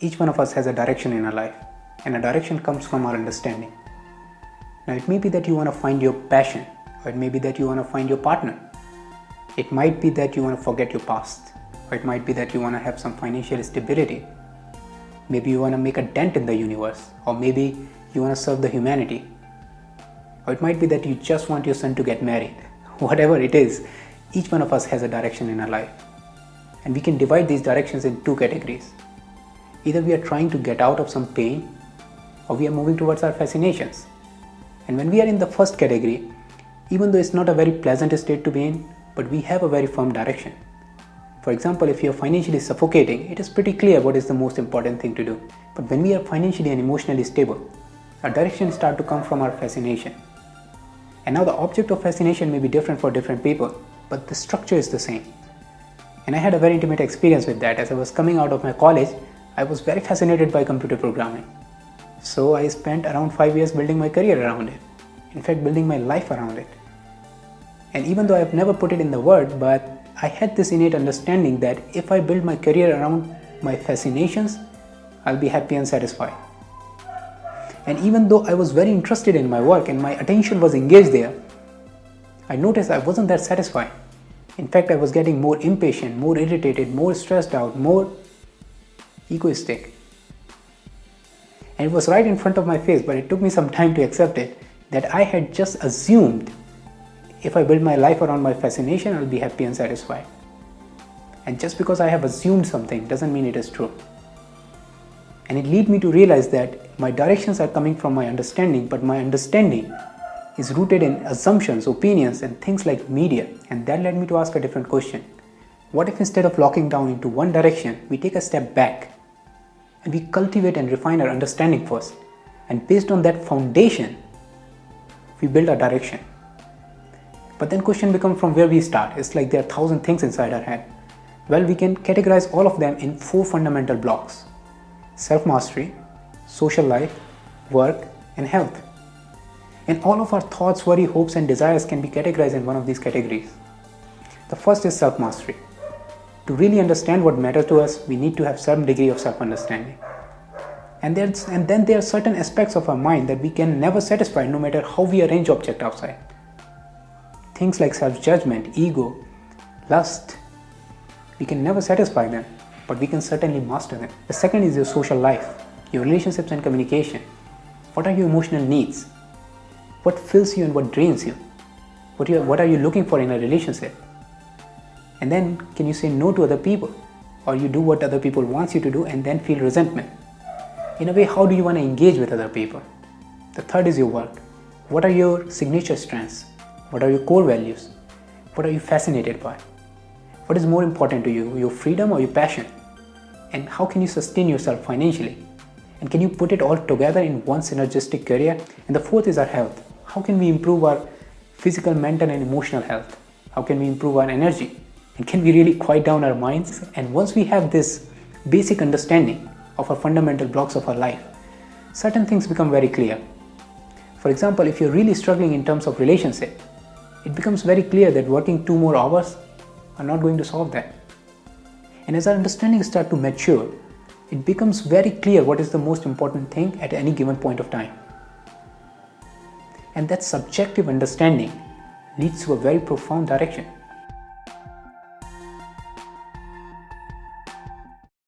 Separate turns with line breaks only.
Each one of us has a direction in our life, and a direction comes from our understanding. Now, it may be that you want to find your passion, or it may be that you want to find your partner. It might be that you want to forget your past, or it might be that you want to have some financial stability. Maybe you want to make a dent in the universe, or maybe you want to serve the humanity. Or it might be that you just want your son to get married. Whatever it is, each one of us has a direction in our life. And we can divide these directions in two categories. Either we are trying to get out of some pain, or we are moving towards our fascinations. And when we are in the first category, even though it's not a very pleasant state to be in, but we have a very firm direction. For example, if you are financially suffocating, it is pretty clear what is the most important thing to do. But when we are financially and emotionally stable, our directions start to come from our fascination. And now the object of fascination may be different for different people, but the structure is the same. And I had a very intimate experience with that. As I was coming out of my college, I was very fascinated by computer programming. So I spent around 5 years building my career around it. In fact, building my life around it. And even though I've never put it in the word, but I had this innate understanding that if I build my career around my fascinations, I'll be happy and satisfied. And even though I was very interested in my work and my attention was engaged there, I noticed I wasn't that satisfied. In fact, I was getting more impatient, more irritated, more stressed out, more egoistic. And it was right in front of my face, but it took me some time to accept it that I had just assumed if I build my life around my fascination, I'll be happy and satisfied. And just because I have assumed something doesn't mean it is true. And it led me to realize that my directions are coming from my understanding, but my understanding is rooted in assumptions, opinions, and things like media. And that led me to ask a different question. What if instead of locking down into one direction, we take a step back we cultivate and refine our understanding first? And based on that foundation, we build our direction. But then question becomes from where we start. It's like there are thousand things inside our head. Well, we can categorize all of them in four fundamental blocks. Self-mastery, social life, work, and health. And all of our thoughts, worry, hopes, and desires can be categorized in one of these categories. The first is self-mastery. To really understand what matters to us, we need to have some degree of self-understanding. And, and then there are certain aspects of our mind that we can never satisfy no matter how we arrange object outside. Things like self-judgment, ego, lust, we can never satisfy them, but we can certainly master them. The second is your social life, your relationships and communication. What are your emotional needs? What fills you and what drains you? What, you, what are you looking for in a relationship? And then can you say no to other people? Or you do what other people wants you to do and then feel resentment? In a way, how do you want to engage with other people? The third is your work. What are your signature strengths? What are your core values? What are you fascinated by? What is more important to you, your freedom or your passion? And how can you sustain yourself financially? And can you put it all together in one synergistic career? And the fourth is our health. How can we improve our physical, mental, and emotional health? How can we improve our energy? And can we really quiet down our minds? And once we have this basic understanding of our fundamental blocks of our life, certain things become very clear. For example, if you're really struggling in terms of relationship, it becomes very clear that working two more hours are not going to solve that. And as our understanding starts to mature, it becomes very clear what is the most important thing at any given point of time. And that subjective understanding leads to a very profound direction.